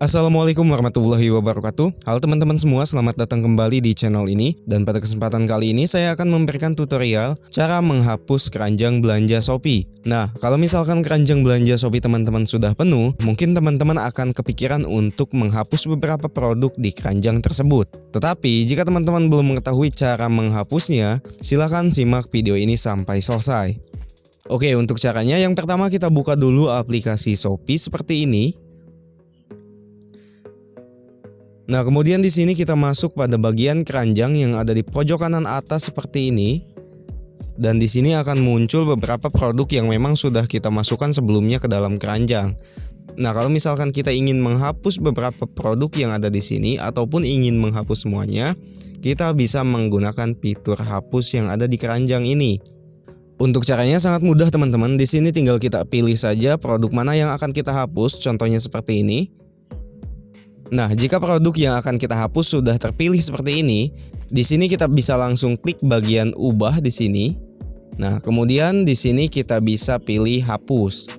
Assalamualaikum warahmatullahi wabarakatuh. Halo teman-teman semua, selamat datang kembali di channel ini. Dan pada kesempatan kali ini saya akan memberikan tutorial Cara menghapus keranjang belanja Shopee. Nah, kalau misalkan keranjang belanja Shopee teman-teman sudah penuh Mungkin teman-teman akan kepikiran untuk menghapus beberapa produk di keranjang tersebut. Tetapi, jika teman-teman belum mengetahui cara menghapusnya Silahkan simak video ini sampai selesai. Oke, untuk caranya yang pertama kita buka dulu aplikasi Shopee seperti ini Nah, kemudian di sini kita masuk pada bagian keranjang yang ada di pojok kanan atas seperti ini. Dan di sini akan muncul beberapa produk yang memang sudah kita masukkan sebelumnya ke dalam keranjang. Nah, kalau misalkan kita ingin menghapus beberapa produk yang ada di sini ataupun ingin menghapus semuanya, kita bisa menggunakan fitur hapus yang ada di keranjang ini. Untuk caranya sangat mudah teman-teman. Di sini tinggal kita pilih saja produk mana yang akan kita hapus, contohnya seperti ini. Nah, jika produk yang akan kita hapus sudah terpilih seperti ini, di sini kita bisa langsung klik bagian ubah di sini. Nah, kemudian di sini kita bisa pilih hapus.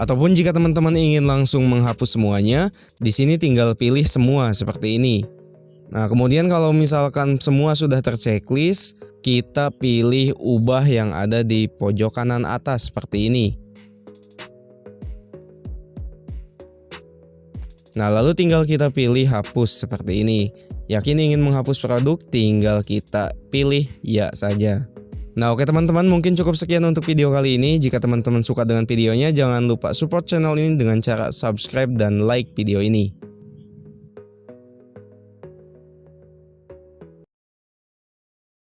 Ataupun jika teman-teman ingin langsung menghapus semuanya, di sini tinggal pilih semua seperti ini. Nah, kemudian kalau misalkan semua sudah terchecklist, kita pilih ubah yang ada di pojok kanan atas seperti ini. Nah lalu tinggal kita pilih hapus seperti ini. Yakin ingin menghapus produk tinggal kita pilih ya saja. Nah oke teman-teman mungkin cukup sekian untuk video kali ini. Jika teman-teman suka dengan videonya jangan lupa support channel ini dengan cara subscribe dan like video ini.